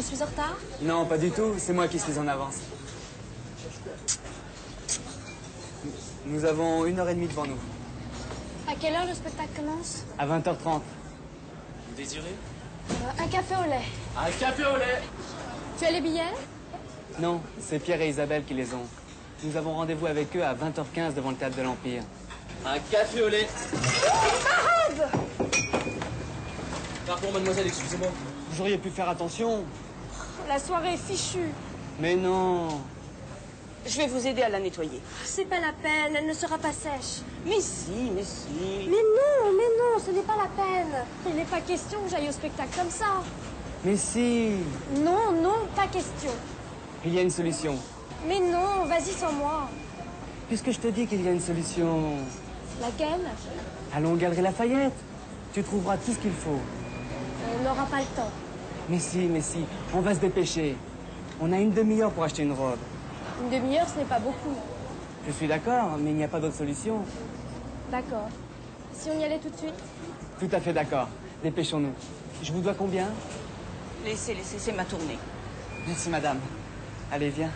Je suis en retard Non, pas du tout. C'est moi qui suis en avance. Nous avons une heure et demie devant nous. À quelle heure le spectacle commence À 20h30. Vous désirez Euh, Un café au lait. Un café au lait Tu as les billets Non, c'est Pierre et Isabelle qui les ont. Nous avons rendez-vous avec eux à 20h15 devant le théâtre de l'Empire. Un café au lait Parade Pardon, mademoiselle, excusez-moi. Vous auriez pu faire attention. La soirée est fichue. Mais non. Je vais vous aider à la nettoyer. C'est pas la peine, elle ne sera pas sèche. Mais si, mais si. Mais non, mais non, ce n'est pas la peine. Il n'est pas question que j'aille au spectacle comme ça. Mais si. Non, non, pas question. Il y a une solution. Mais non, vas-y sans moi. Puisque je te dis qu'il y a une solution? Laquelle Allons aux Galeries Lafayette. Tu trouveras tout ce qu'il faut. On n'aura pas le temps. Mais si, mais si. On va se dépêcher. On a une demi-heure pour acheter une robe. Une demi-heure, ce n'est pas beaucoup. Je suis d'accord, mais il n'y a pas d'autre solution. D'accord. Si on y allait tout de suite? Tout à fait d'accord. Dépêchons-nous. Je vous dois combien? Laissez, laissez, c'est ma tournée. Merci, madame. Allez, viens.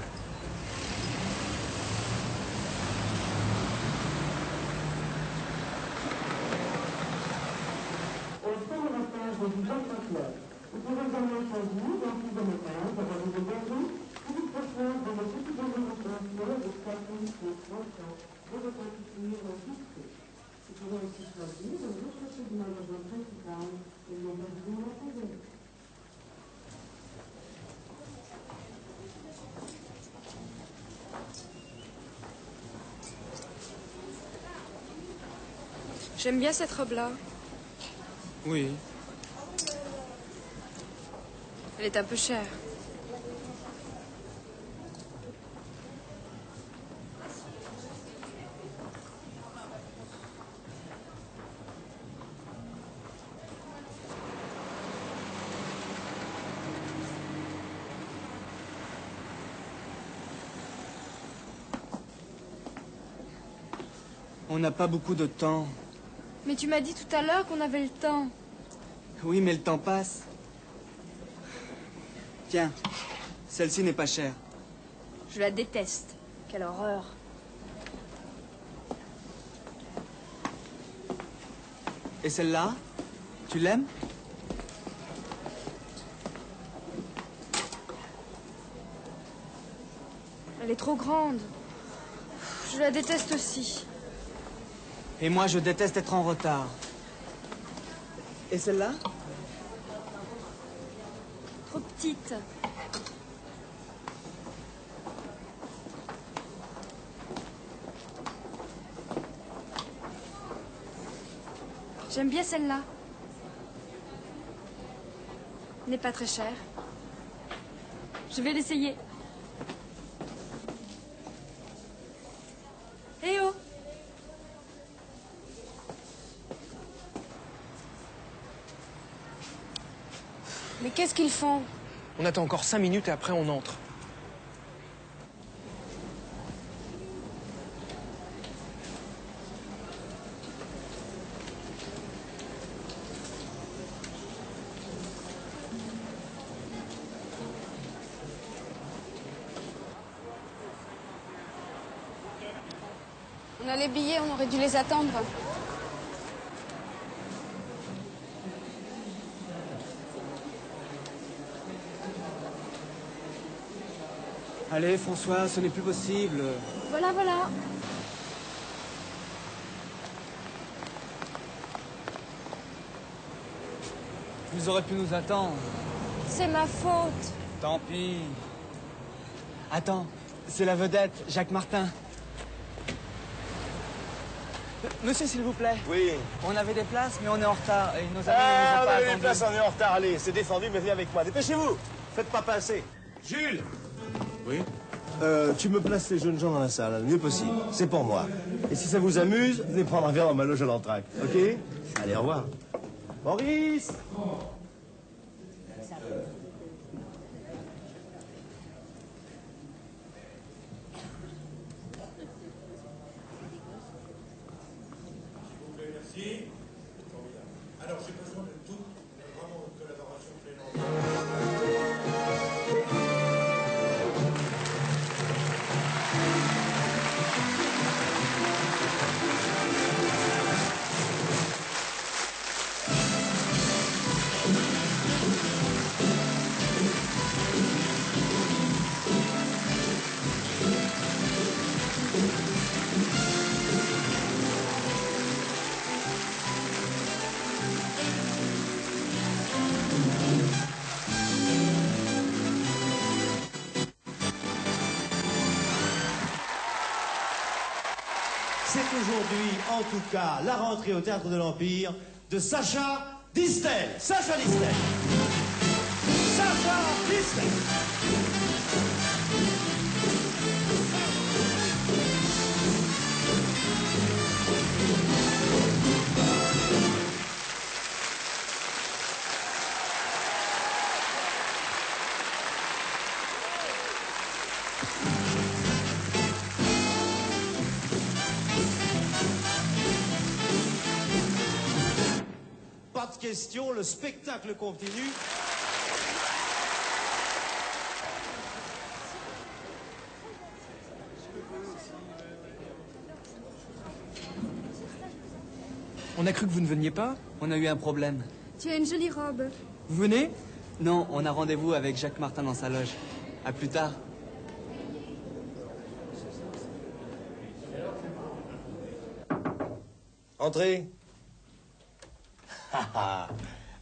J'aime bien cette robe-là. Oui. Elle est un peu chère. On n'a pas beaucoup de temps. Mais tu m'as dit tout à l'heure qu'on avait le temps. Oui, mais le temps passe. Tiens, celle-ci n'est pas chère. Je la déteste. Quelle horreur. Et celle-là Tu l'aimes? Elle est trop grande. Je la déteste aussi. Et moi, je déteste être en retard. Et celle-là? Trop petite. J'aime bien celle-là. N'est pas très chère. Je vais l'essayer. Eh oh Mais qu'est-ce qu'ils font? On attend encore cinq minutes et après on entre. On a les billets, on aurait dû les attendre. Allez, François, ce n'est plus possible. Voilà, voilà. Vous aurez pu nous attendre. C'est ma faute. Tant pis. Attends, c'est la vedette, Jacques Martin. Monsieur, s'il vous plaît. Oui. On avait des places, mais on est en retard. Et nos amis ne nous Ah, ont on pas a les attendus. places, on est en retard. Allez, c'est défendu, mais viens avec moi. Dépêchez-vous. Faites pas passer. Jules Oui euh, Tu me places les jeunes gens dans la salle, le mieux possible. C'est pour moi. Et si ça vous amuse, venez prendre un verre dans ma loge à l'entraque. OK? Allez, au revoir. Maurice aujourd'hui, en tout cas, la rentrée au Théâtre de l'Empire de Sacha Distel. Sacha Distel. Sacha Distel. Question, le spectacle continue. On a cru que vous ne veniez pas. On a eu un problème. Tu as une jolie robe. Vous venez? Non, on a rendez-vous avec Jacques Martin dans sa loge. À plus tard. Entrez.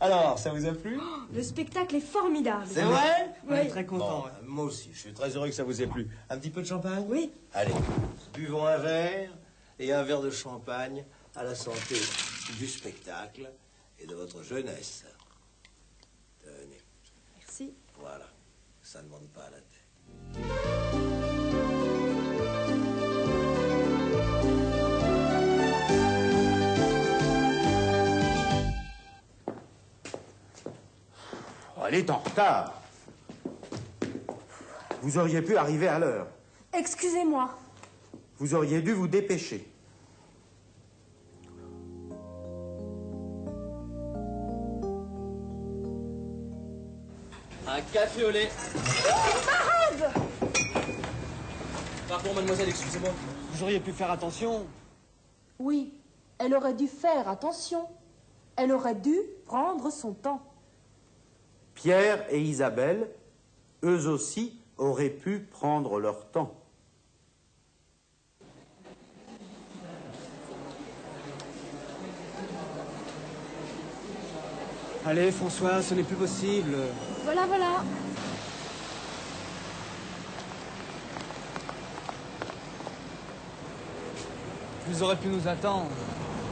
Alors, ça vous a plu? Le spectacle est formidable. C'est vrai? On est Oui. très Bon, contents. moi aussi, je suis très heureux que ça vous ait plu. Un petit peu de champagne? Oui. Allez, buvons un verre et un verre de champagne à la santé du spectacle et de votre jeunesse. Tenez, Merci. voilà, ça ne monte pas à la tête. Elle est en retard. Vous auriez pu arriver à l'heure. Excusez-moi. Vous auriez dû vous dépêcher. Un café au lait. Pardon, mademoiselle, excusez-moi. Vous auriez pu faire attention. Oui, elle aurait dû faire attention. Elle aurait dû prendre son temps. Pierre et Isabelle, eux aussi, auraient pu prendre leur temps. Allez, François, ce n'est plus possible. Voilà, voilà. Vous auriez pu nous attendre.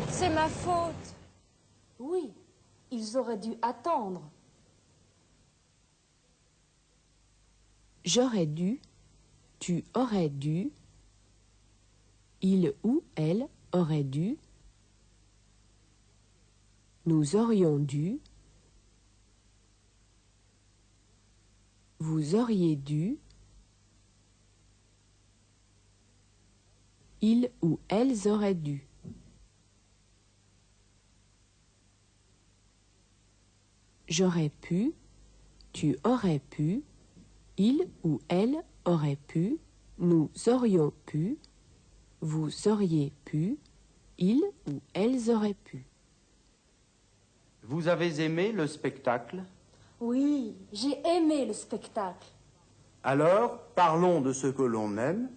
C'est ma faute. Oui, ils auraient dû attendre. J'aurais dû, tu aurais dû, il ou elle aurait dû, nous aurions dû, vous auriez dû, ils ou elles auraient dû. J'aurais pu, tu aurais pu, il ou elle aurait pu, nous aurions pu, vous auriez pu, ils ou elles auraient pu. Vous avez aimé le spectacle? Oui, j'ai aimé le spectacle. Alors, parlons de ce que l'on aime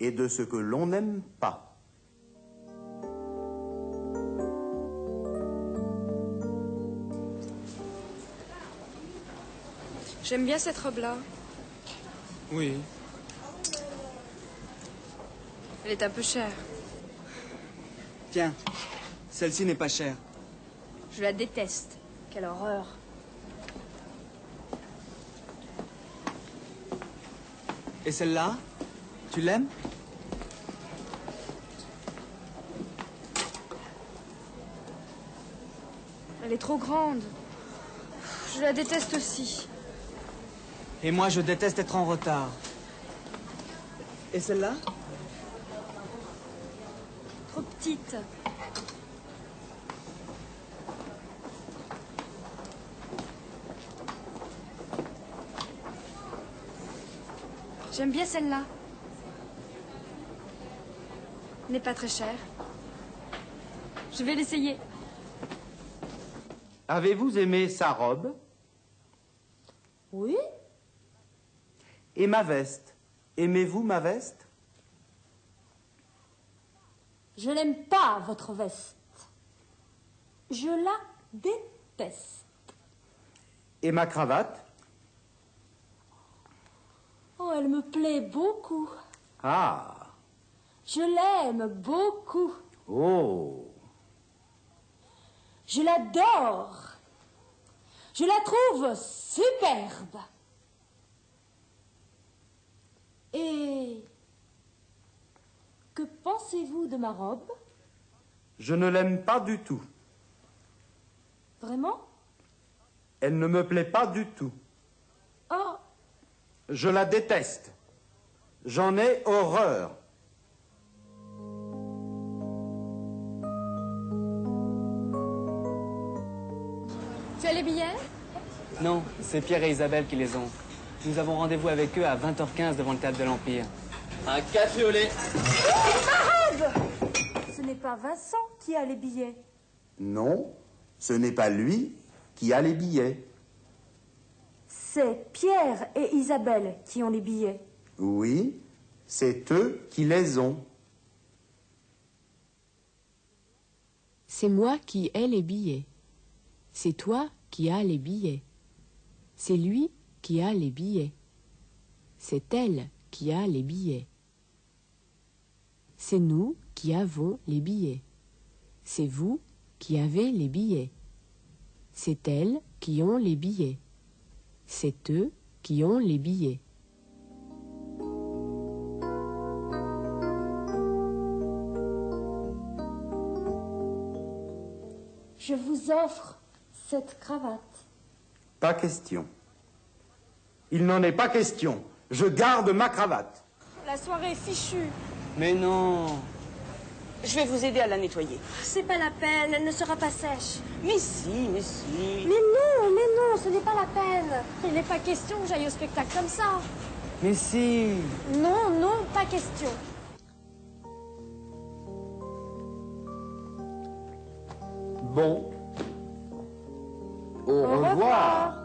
et de ce que l'on n'aime pas. J'aime bien cette robe-là. Oui. Elle est un peu chère. Tiens, celle-ci n'est pas chère. Je la déteste. Quelle horreur. Et celle-là Tu l'aimes? Elle est trop grande. Je la déteste aussi. Et moi, je déteste être en retard. Et celle-là? Trop petite. J'aime bien celle-là. N'est pas très chère. Je vais l'essayer. Avez-vous aimé sa robe Oui, et ma veste Aimez-vous ma veste? Je n'aime pas votre veste. Je la déteste. Et ma cravate? Oh, elle me plaît beaucoup. Ah, Je l'aime beaucoup. Oh. Je l'adore. Je la trouve superbe. Et que pensez-vous de ma robe? Je ne l'aime pas du tout. Vraiment? Elle ne me plaît pas du tout. Oh, Je la déteste. J'en ai horreur. Tu as les billets? Non, c'est Pierre et Isabelle qui les ont. Nous avons rendez-vous avec eux à 20h15 devant le théâtre de l'Empire. Un café au lait. ce n'est pas Vincent qui a les billets. Non, ce n'est pas lui qui a les billets. C'est Pierre et Isabelle qui ont les billets. Oui, c'est eux qui les ont. C'est moi qui ai les billets. C'est toi qui as les billets. C'est lui qui a les billets. C'est elle qui a les billets. C'est nous qui avons les billets. C'est vous qui avez les billets. C'est elles qui ont les billets. C'est eux qui ont les billets. Je vous offre cette cravate. Pas question. Il n'en est pas question. Je garde ma cravate. La soirée est fichue. Mais non Je vais vous aider à la nettoyer. C'est pas la peine, elle ne sera pas sèche. Mais si, mais si. Mais non, mais non, ce n'est pas la peine. Il n'est pas question que j'aille au spectacle comme ça. Mais si Non, non, pas question. Bon. Au, Au revoir. revoir.